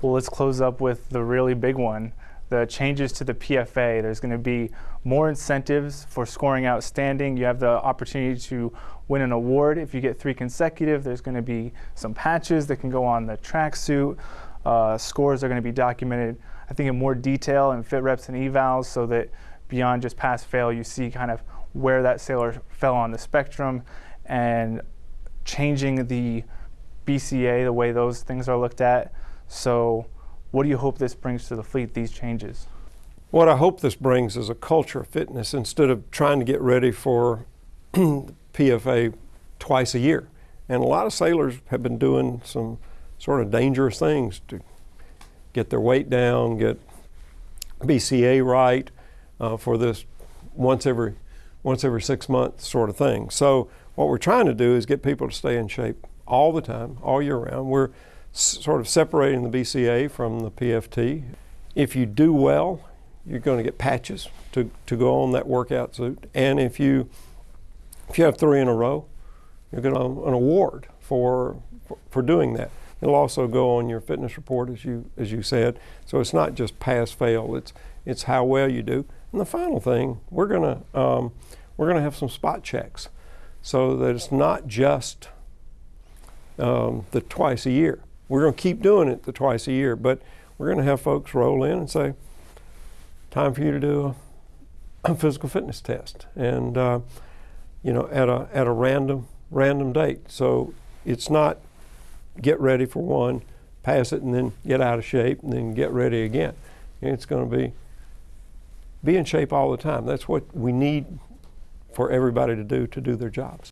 Well, let's close up with the really big one the changes to the PFA. There's going to be more incentives for scoring outstanding. You have the opportunity to win an award if you get three consecutive. There's going to be some patches that can go on the tracksuit. Uh, scores are going to be documented, I think, in more detail in fit reps and evals so that beyond just pass fail, you see kind of where that sailor fell on the spectrum and changing the BCA, the way those things are looked at. So what do you hope this brings to the fleet, these changes? What I hope this brings is a culture of fitness instead of trying to get ready for PFA twice a year. And a lot of sailors have been doing some sort of dangerous things to get their weight down, get BCA right uh, for this once every once every six months sort of thing. So what we're trying to do is get people to stay in shape all the time, all year round. We're sort of separating the BCA from the PFT. If you do well, you're going to get patches to, to go on that workout suit. And if you if you have three in a row, you're going to an award for, for, doing that. It'll also go on your fitness report, as you as you said. So it's not just pass fail. It's it's how well you do. And the final thing, we're gonna um, we're gonna have some spot checks, so that it's not just um, the twice a year. We're going to keep doing it the twice a year, but we're going to have folks roll in and say, time for you to do a, a physical fitness test. And, uh, you know, at a, at a random, random date. So it's not get ready for one, pass it, and then get out of shape, and then get ready again. It's going to be be in shape all the time. That's what we need for everybody to do to do their jobs.